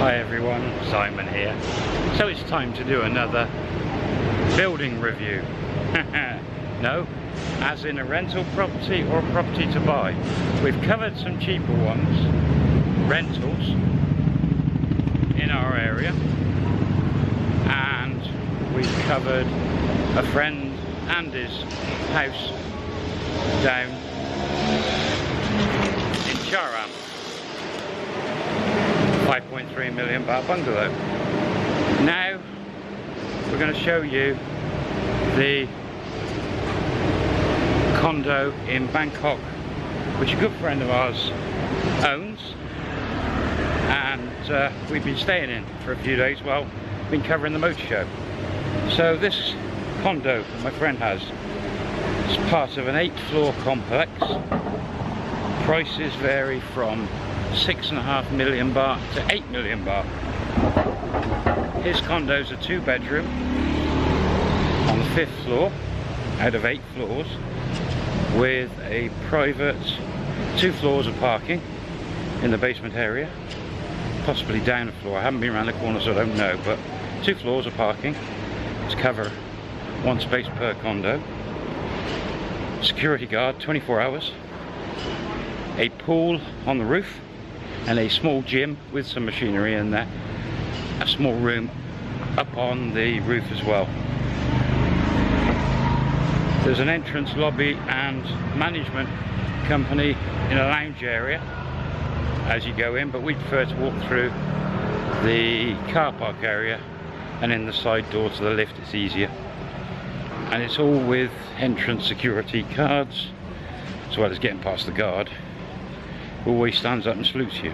Hi everyone, Simon here. So it's time to do another building review. no, as in a rental property or a property to buy. We've covered some cheaper ones, rentals, in our area. And we've covered a friend and his house down in Charam. 5.3 million baht bungalow. Now we're going to show you the condo in Bangkok which a good friend of ours owns and uh, we've been staying in for a few days while been covering the motor show. So this condo my friend has is part of an eight floor complex. Prices vary from six and a half million baht to eight million baht. His condo's a two bedroom on the fifth floor out of eight floors with a private two floors of parking in the basement area possibly down a floor. I haven't been around the corner so I don't know but two floors of parking to cover one space per condo. Security guard 24 hours. A pool on the roof and a small gym with some machinery in there a small room up on the roof as well. There's an entrance lobby and management company in a lounge area as you go in but we prefer to walk through the car park area and in the side door to the lift it's easier. And it's all with entrance security cards as well as getting past the guard always stands up and salutes you.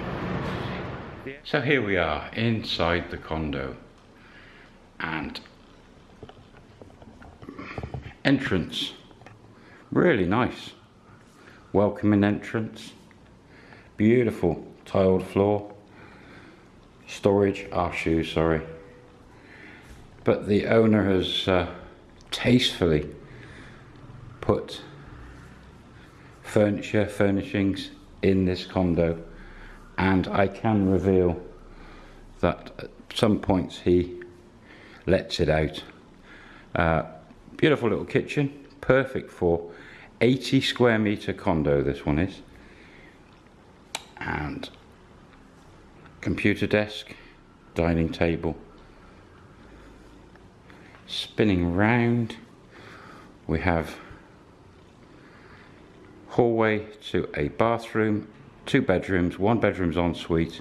So here we are inside the condo. And entrance. Really nice. Welcoming entrance. Beautiful tiled floor. Storage our shoes sorry. But the owner has uh, tastefully put furniture furnishings in this condo and I can reveal that at some points he lets it out. Uh, beautiful little kitchen, perfect for 80 square meter condo this one is. And computer desk, dining table. Spinning round, we have hallway to a bathroom, two bedrooms, one bedroom's ensuite,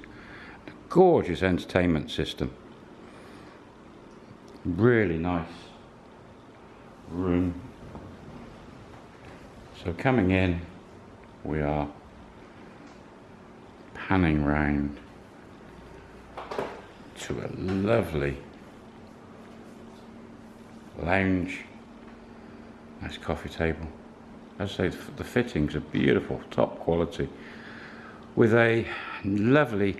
gorgeous entertainment system. Really nice room. So coming in, we are panning round to a lovely lounge, nice coffee table as I say the fittings are beautiful top quality with a lovely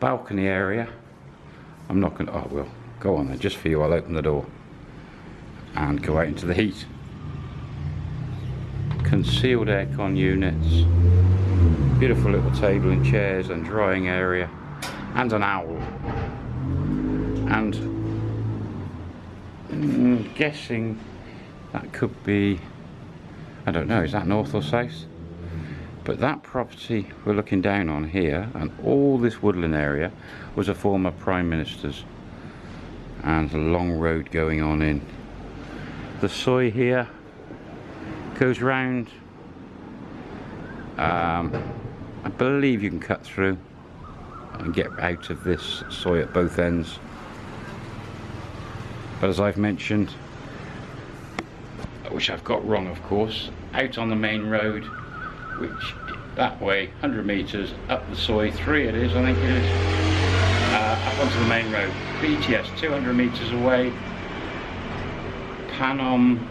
balcony area. I'm not gonna oh well go on then just for you I'll open the door and go out into the heat. Concealed aircon units beautiful little table and chairs and drying area and an owl. And mm, guessing that could be I don't know, is that north or south? But that property we're looking down on here and all this woodland area was a former Prime Minister's and a long road going on in. The soi here goes round um, I believe you can cut through and get out of this soi at both ends but as I've mentioned which I've got wrong of course, out on the main road, which that way, 100 metres up the soi, three it is, I think it is, uh, up onto the main road. BTS, 200 metres away, Panom,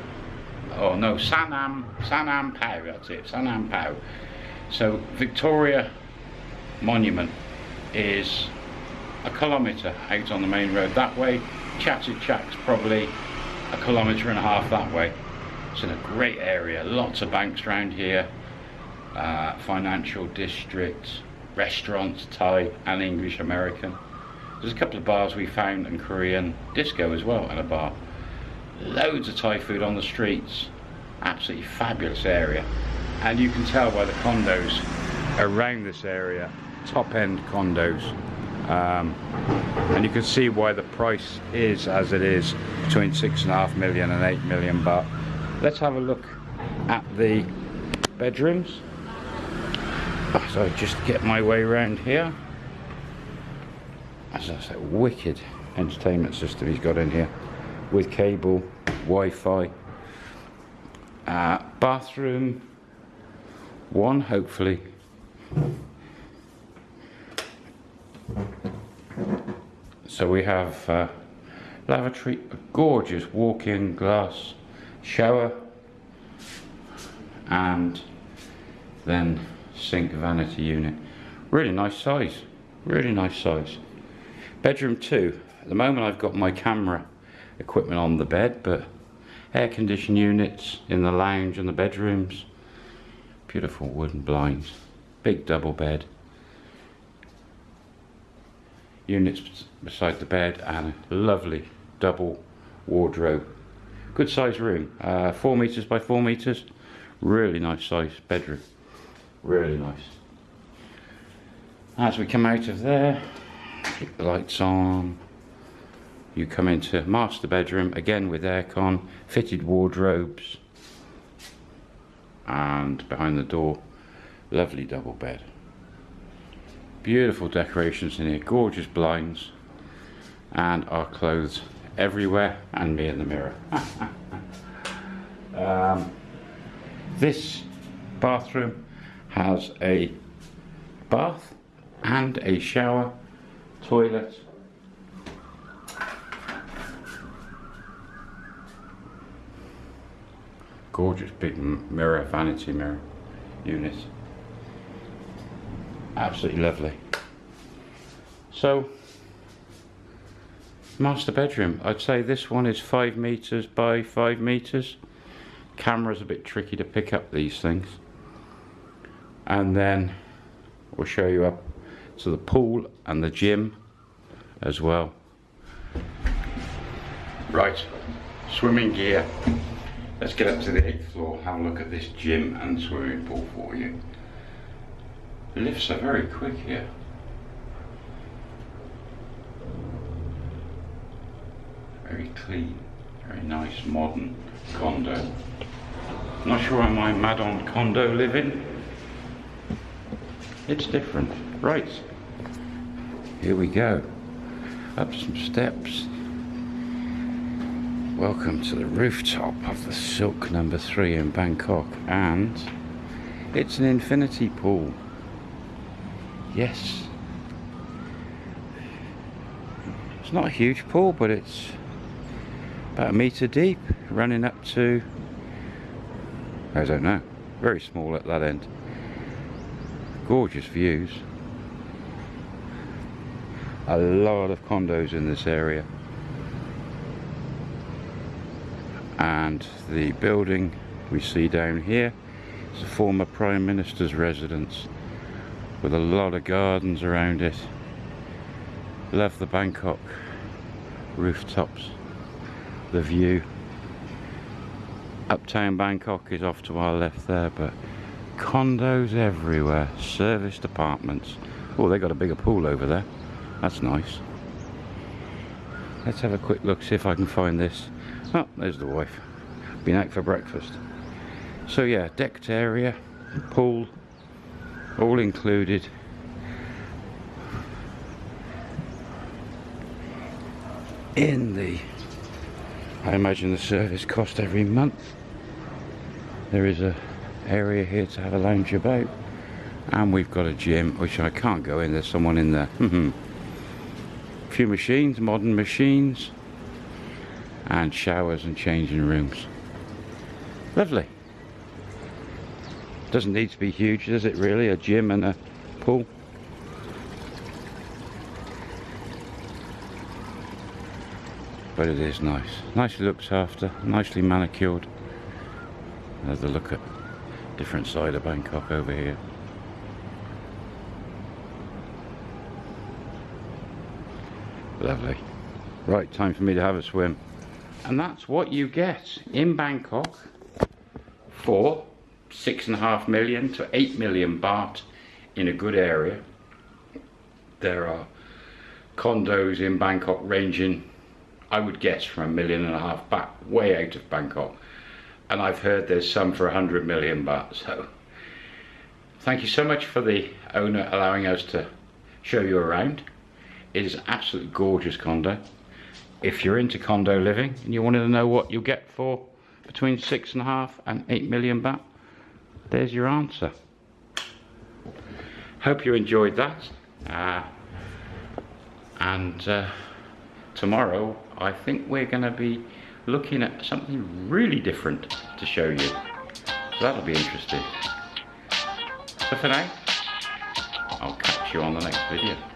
oh no, Sanam, Sanam Pao, that's it, Sanam Pao. So Victoria Monument is a kilometre out on the main road that way, Chatuchak's probably a kilometre and a half that way. It's in a great area, lots of banks around here, uh, financial districts, restaurants, Thai and English American. There's a couple of bars we found and Korean disco as well and a bar. Loads of Thai food on the streets. Absolutely fabulous area. And you can tell by the condos around this area, top end condos. Um, and you can see why the price is as it is between six and a half million and eight million but let's have a look at the bedrooms. So just get my way around here. As I say wicked entertainment system he's got in here with cable Wi-Fi uh, bathroom one hopefully. So we have uh, lavatory, a gorgeous walk-in glass shower and then sink vanity unit. Really nice size, really nice size. Bedroom two, at the moment I've got my camera equipment on the bed but air conditioned units in the lounge and the bedrooms. Beautiful wooden blinds, big double bed units beside the bed and a lovely double wardrobe. Good size room, uh, four meters by four meters. Really nice size bedroom, really nice. As we come out of there, keep the lights on. You come into master bedroom, again with aircon, fitted wardrobes. And behind the door, lovely double bed. Beautiful decorations in here, gorgeous blinds, and our clothes everywhere, and me in the mirror. um, this bathroom has a bath and a shower, toilet, gorgeous big mirror, vanity mirror unit. Absolutely lovely. So master bedroom. I'd say this one is five meters by five meters. Camera's a bit tricky to pick up these things. And then we'll show you up to the pool and the gym as well. Right swimming gear. Let's get up to the eighth floor have a look at this gym and swimming pool for you. The lifts are very quick here. Very clean, very nice modern condo. Not sure I mad on condo living. It's different. Right. Here we go. Up some steps. Welcome to the rooftop of the Silk number three in Bangkok and it's an infinity pool. Yes. It's not a huge pool, but it's about a metre deep, running up to, I don't know, very small at that end. Gorgeous views. A lot of condos in this area. And the building we see down here is a former Prime Minister's residence with a lot of gardens around it. Love the Bangkok rooftops, the view. Uptown Bangkok is off to our left there, but condos everywhere, serviced apartments. Oh, they got a bigger pool over there. That's nice. Let's have a quick look, see if I can find this. Oh, there's the wife. Been out for breakfast. So yeah, decked area, pool, all included in the I imagine the service cost every month. There is a area here to have a lounge about. And we've got a gym which I can't go in. There's someone in there. A few machines modern machines and showers and changing rooms. Lovely. Doesn't need to be huge, does it really? A gym and a pool. But it is nice. Nicely looked after, nicely manicured. There's a look at different side of Bangkok over here. Lovely. Right, time for me to have a swim. And that's what you get in Bangkok for six and a half million to eight million baht in a good area. There are condos in Bangkok ranging, I would guess, from a million and a half baht, way out of Bangkok. And I've heard there's some for a hundred million baht. So thank you so much for the owner allowing us to show you around. It is absolutely gorgeous condo if you're into condo living and you wanted to know what you'll get for between six and a half and eight million baht, there's your answer. Hope you enjoyed that. Uh, and uh, tomorrow, I think we're going to be looking at something really different to show you. So that'll be interesting. So for now, I'll catch you on the next video.